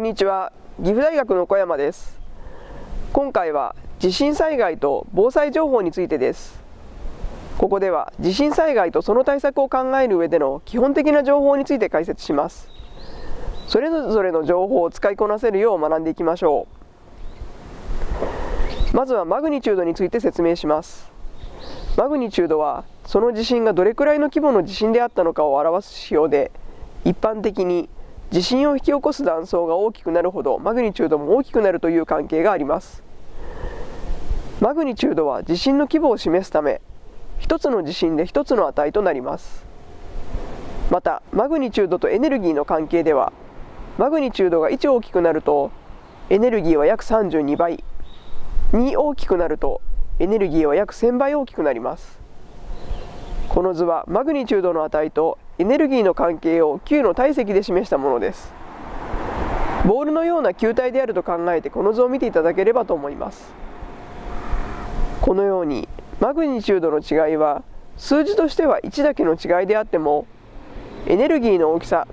こんにちは。岐阜大学の小山です。今回は地震災害と防災情報についてです。ここでは地震災害とその対策を考える上での基本的な情報について解説します。それぞれの情報を使いこなせるよう学んでいきましょう。まずはマグニチュードについて説明します。マグニチュードはその地震がどれくらいの規模の地震であったのかを表す指標で一般的に地震を引き起こす断層が大きくなるほどマグニチュードも大きくなるという関係があります。マグニチュードは地震の規模を示すため一つの地震で一つの値となります。またマグニチュードとエネルギーの関係ではマグニチュードが1大きくなるとエネルギーは約32倍。2大きくなるとエネルギーは約1000倍大きくなります。この図はマグニチュードの値とエネルギーの関係を球の体積で示したものです。ボールのような球体であると考えてこの図を見ていただければと思います。このようにマグニチュードの違いは数字としては1だけの違いであってもエネルギーの大きさ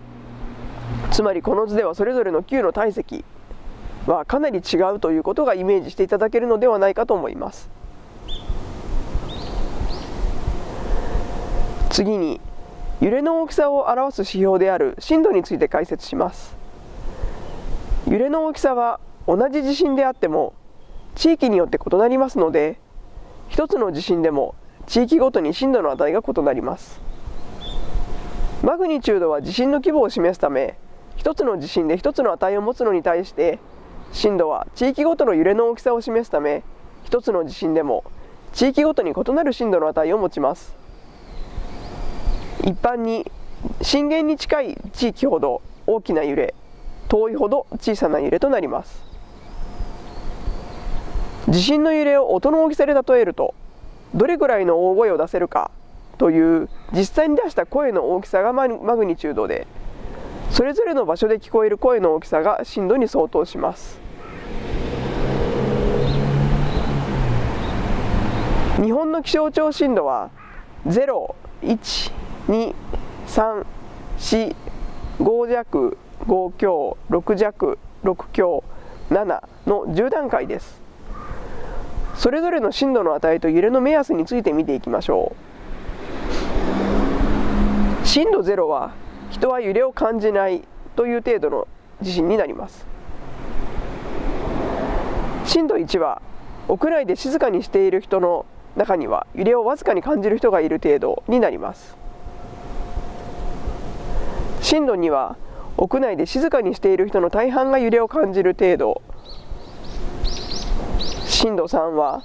つまりこの図ではそれぞれの球の体積はかなり違うということがイメージしていただけるのではないかと思います。次に揺れの大きさを表す指標である震度について解説します。揺れの大きさは同じ地震であっても地域によって異なりますので一つの地震でも地域ごとに震度の値が異なります。マグニチュードは地震の規模を示すため一つの地震で一つの値を持つのに対して震度は地域ごとの揺れの大きさを示すため一つの地震でも地域ごとに異なる震度の値を持ちます。一般に震源に近い地域ほど大きな揺れ遠いほど小さな揺れとなります。地震の揺れを音の大きさで例えるとどれくらいの大声を出せるかという実際に出した声の大きさがマグニチュードでそれぞれの場所で聞こえる声の大きさが震度に相当します。日本の気象庁震度は0、1、2、3、4、5弱、5強、6弱、6強、7の10段階です。それぞれの震度の値と揺れの目安について見ていきましょう。震度0は人は揺れを感じないという程度の地震になります。震度1は屋内で静かにしている人の中には揺れをわずかに感じる人がいる程度になります。震度2は屋内で静かにしている人の大半が揺れを感じる程度。震度3は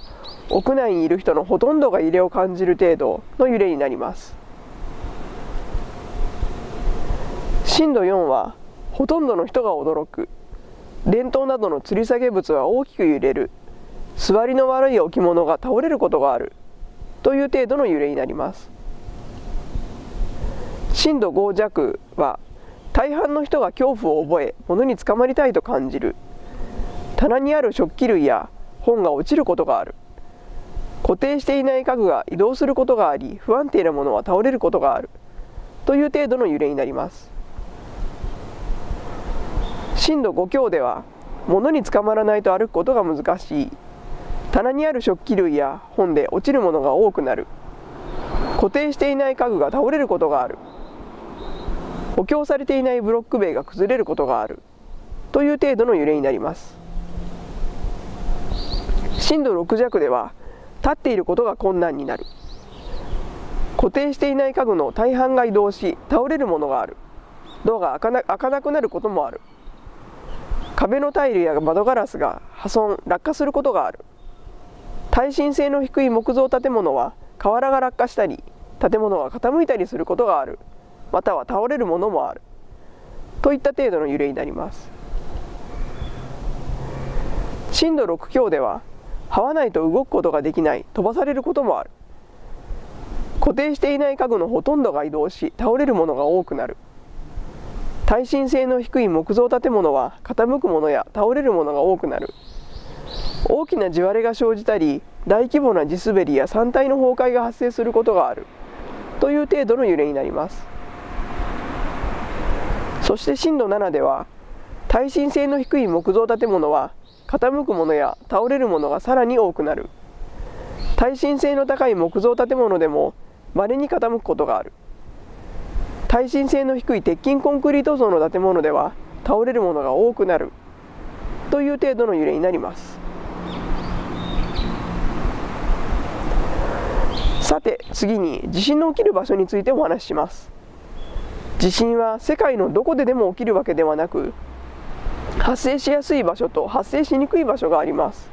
屋内にいる人のほとんどが揺れを感じる程度の揺れになります。震度4はほとんどの人が驚く。電灯などの吊り下げ物は大きく揺れる。座りの悪い置物が倒れることがある。という程度の揺れになります。震度5弱は大半の人が恐怖を覚え物につかまりたいと感じる。棚にある食器類や本が落ちることがある。固定していない家具が移動することがあり不安定なものは倒れることがある。という程度の揺れになります。震度5強では物につかまらないと歩くことが難しい。棚にある食器類や本で落ちるものが多くなる。固定していない家具が倒れることがある。補強されていないブロック塀が崩れることがある。という程度の揺れになります。震度6弱では立っていることが困難になる。固定していない家具の大半が移動し倒れるものがある。ドアが開かなくなることもある。壁のタイルや窓ガラスが破損落下することがある。耐震性の低い木造建物は瓦が落下したり建物が傾いたりすることがある。または倒れるものもある。といった程度の揺れになります。震度6強では這わないと動くことができない飛ばされることもある。固定していない家具のほとんどが移動し倒れるものが多くなる。耐震性の低い木造建物は傾くものや倒れるものが多くなる。大きな地割れが生じたり大規模な地滑りや山体の崩壊が発生することがある。という程度の揺れになります。そして震度7では耐震性の低い木造建物は傾くものや倒れるものがさらに多くなる。耐震性の高い木造建物でも稀に傾くことがある。耐震性の低い鉄筋コンクリート層の建物では倒れるものが多くなる。という程度の揺れになります。さて次に地震の起きる場所についてお話しします。地震は世界のどこででも起きるわけではなく発生しやすい場所と発生しにくい場所があります。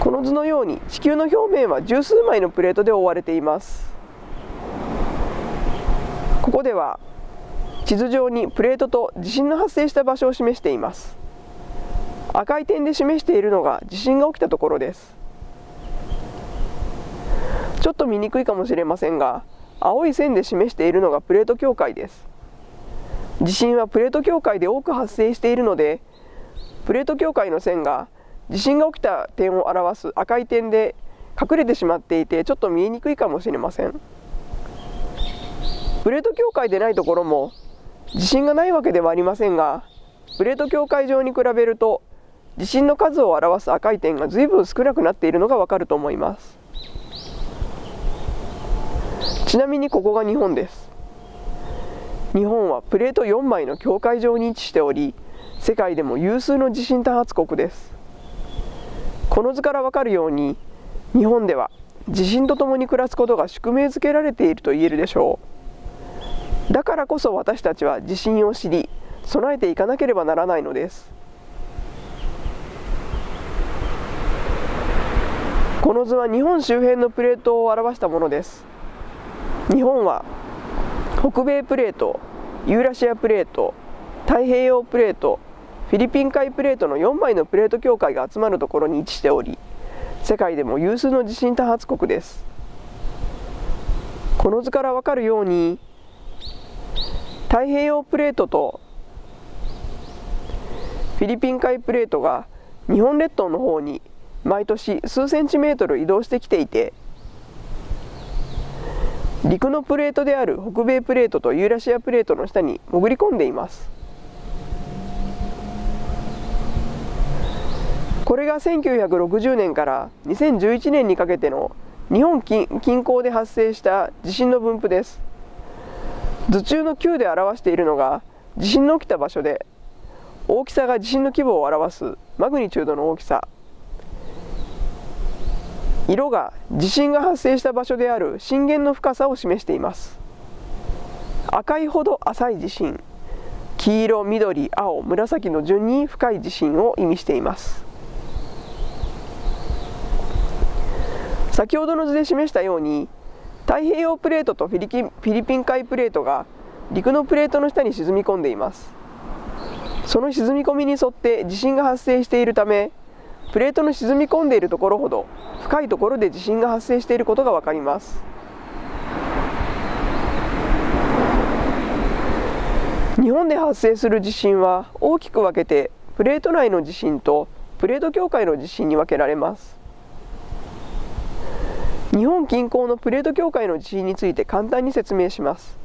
この図のように地球の表面は十数枚のプレートで覆われています。ここでは地図上にプレートと地震の発生した場所を示しています。赤い点で示しているのが地震が起きたところです。ちょっと見にくいかもしれませんが青い線で示しているのがプレート境界です。地震はプレート境界で多く発生しているのでプレート境界の線が地震が起きた点を表す赤い点で隠れてしまっていてちょっと見えにくいかもしれません。プレート境界でないところも地震がないわけではありませんがプレート境界上に比べると地震の数を表す赤い点が随分少なくなっているのがわかると思います。ちなみにここが日本です。日本はプレート4枚の境界上に位置しており世界でも有数の地震多発国です。この図からわかるように日本では地震とともに暮らすことが宿命づけられていると言えるでしょう。だからこそ私たちは地震を知り備えていかなければならないのです。この図は日本周辺のプレートを表したものです。日本は北米プレートユーラシアプレート太平洋プレートフィリピン海プレートの4枚のプレート境界が集まるところに位置しており世界でも有数の地震多発国です。この図からわかるように太平洋プレートとフィリピン海プレートが日本列島の方に毎年数センチメートル移動してきていて陸のプレートである北米プレートとユーラシアプレートの下に潜り込んでいます。これが1960年から2011年にかけての日本近郊で発生した地震の分布です。図中の9で表しているのが地震の起きた場所で大きさが地震の規模を表すマグニチュードの大きさ。色が地震が発生した場所である震源の深さを示しています。赤いほど浅い地震黄色緑青紫の順に深い地震を意味しています。先ほどの図で示したように太平洋プレートとフィリフィリピン海プレートが陸のプレートの下に沈み込んでいます。その沈み込みに沿って地震が発生しているためプレートの沈み込んでいるところほど深いところで地震が発生していることが分かります。日本で発生する地震は大きく分けてプレート内の地震とプレート境界の地震に分けられます。日本近郊のプレート境界の地震について簡単に説明します。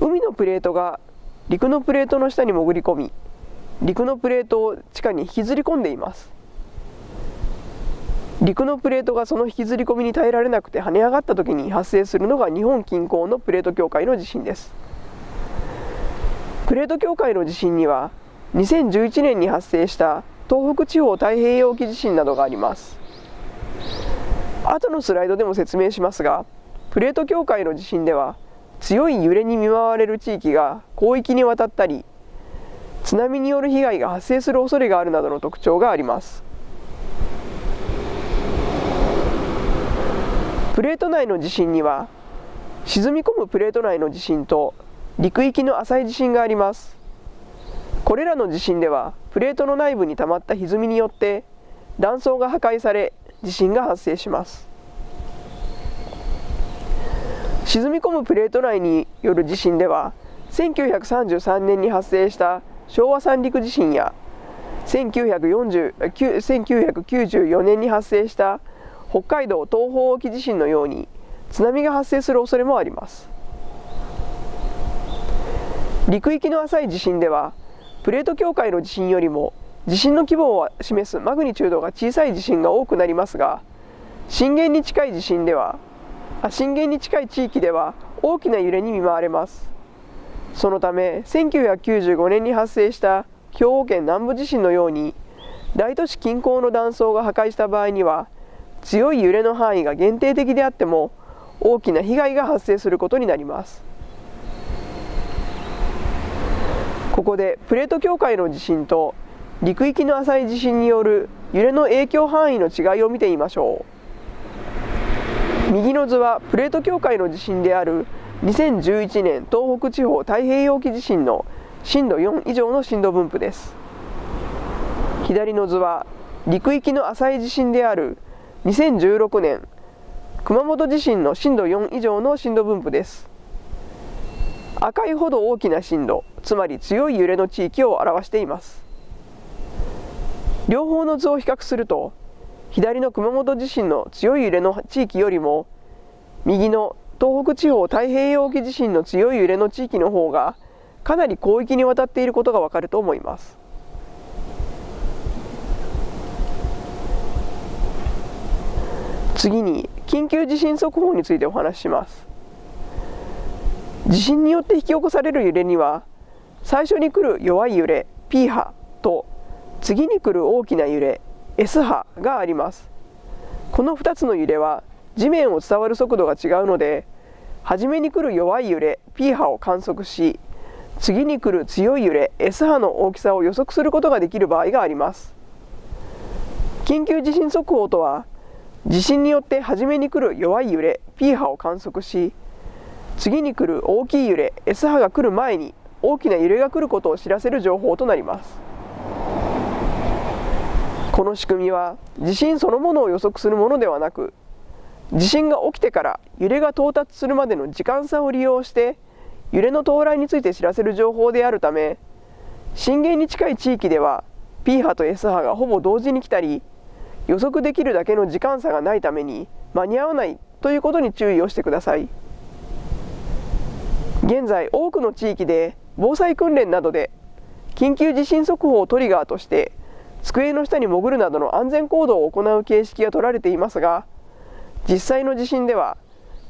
海のプレートが陸のプレートの下に潜り込み陸のプレートを地下に引きずり込んでいます。陸のプレートがその引きずり込みに耐えられなくて跳ね上がった時に発生するのが日本近郊のプレート境界の地震です。プレート境界の地震には2011年に発生した東北地方太平洋沖地震などがあります。後のスライドでも説明しますがプレート境界の地震では強い揺れに見舞われる地域が広域にわたったり津波による被害が発生する恐れがあるなどの特徴があります。プレート内の地震には沈み込むプレート内の地震と陸域の浅い地震があります。これらの地震ではプレートの内部に溜まった歪みによって断層が破壊され地震が発生します。沈み込むプレート内による地震では1933年に発生した昭和三陸地震や1994年に発生した北海道東方沖地震のように津波が発生する恐れもあります。陸域の浅い地震ではプレート境界の地震よりも地震の規模を示すマグニチュードが小さい地震が多くなりますが震源に近い地震では震源に近い地域では大きな揺れに見舞われます。そのため1995年に発生した兵庫県南部地震のように大都市近郊の断層が破壊した場合には強い揺れの範囲が限定的であっても大きな被害が発生することになります。ここでプレート境界の地震と陸域の浅い地震による揺れの影響範囲の違いを見てみましょう。右の図はプレート境界の地震である2011年東北地方太平洋沖地震の震度4以上の震度分布です。左の図は陸域の浅い地震である2016年熊本地震の震度4以上の震度分布です。赤いほど大きな震度つまり強い揺れの地域を表しています。両方の図を比較すると左の熊本地震の強い揺れの地域よりも右の東北地方太平洋沖地震の強い揺れの地域の方がかなり広域にわたっていることがわかると思います。次に緊急地震速報についてお話しします。地震によって引き起こされる揺れには最初に来る弱い揺れ P 波と次に来る大きな揺れ S 波があります。この2つの揺れは地面を伝わる速度が違うので初めに来る弱い揺れ P 波を観測し次に来る強い揺れ S 波の大きさを予測することができる場合があります。緊急地震速報とは地震によって初めに来る弱い揺れ P 波を観測し次に来る大きい揺れ S 波が来る前に大きな揺れが来ることを知らせる情報となります。この仕組みは地震そのものを予測するものではなく地震が起きてから揺れが到達するまでの時間差を利用して揺れの到来について知らせる情報であるため震源に近い地域では P 波と S 波がほぼ同時に来たり予測できるだけの時間差がないために間に合わないということに注意をしてください。現在多くの地域で防災訓練などで緊急地震速報をトリガーとして机の下に潜るなどの安全行動を行う形式が取られていますが実際の地震では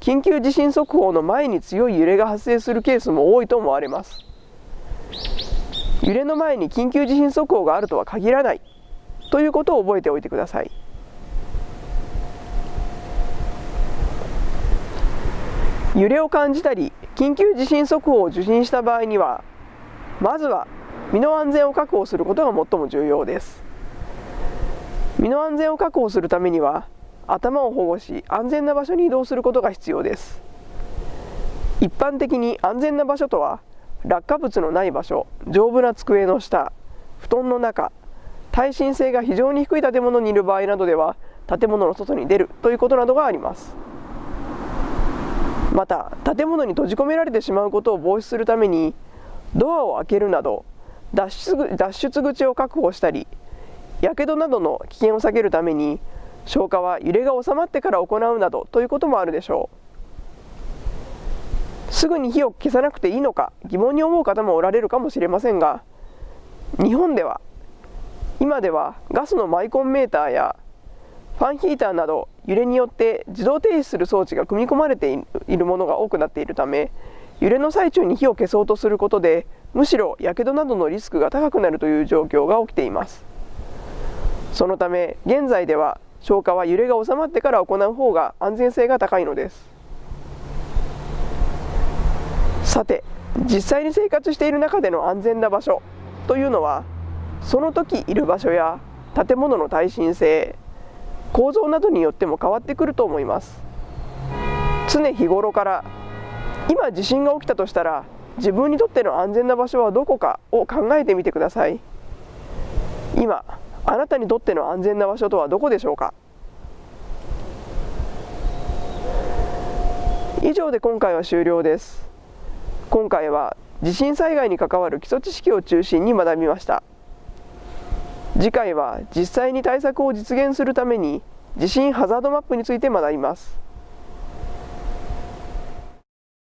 緊急地震速報の前に強い揺れが発生するケースも多いと思われます。揺れの前に緊急地震速報があるとは限らないということを覚えておいてください。揺れを感じたり緊急地震速報を受信した場合にはまずは身の安全を確保することが最も重要です。身の安全を確保するためには頭を保護し安全な場所に移動することが必要です。一般的に安全な場所とは落下物のない場所丈夫な机の下布団の中耐震性が非常に低い建物にいる場合などでは建物の外に出るということなどがあります。また建物に閉じ込められてしまうことを防止するためにドアを開けるなど脱出脱出口を確保したりやけどなどの危険を避けるために消火は揺れが収まってから行うなどということもあるでしょう。すぐに火を消さなくていいのか疑問に思う方もおられるかもしれませんが日本では今ではガスのマイコンメーターやファンヒーターなど揺れによって自動停止する装置が組み込まれているものが多くなっているため揺れの最中に火を消そうとすることでむしろやけどなどのリスクが高くなるという状況が起きています。そのため現在では消火は揺れが収まってから行う方が安全性が高いのです。さて実際に生活している中での安全な場所というのはその時いる場所や建物の耐震性構造などによっても変わってくると思います。常日頃から今地震が起きたとしたら自分にとっての安全な場所はどこかを考えてみてください。今あなたにとっての安全な場所とはどこでしょうか？以上で今回は終了です。今回は地震災害に関わる基礎知識を中心に学びました。次回は実際に対策を実現するために地震ハザードマップについて学びます。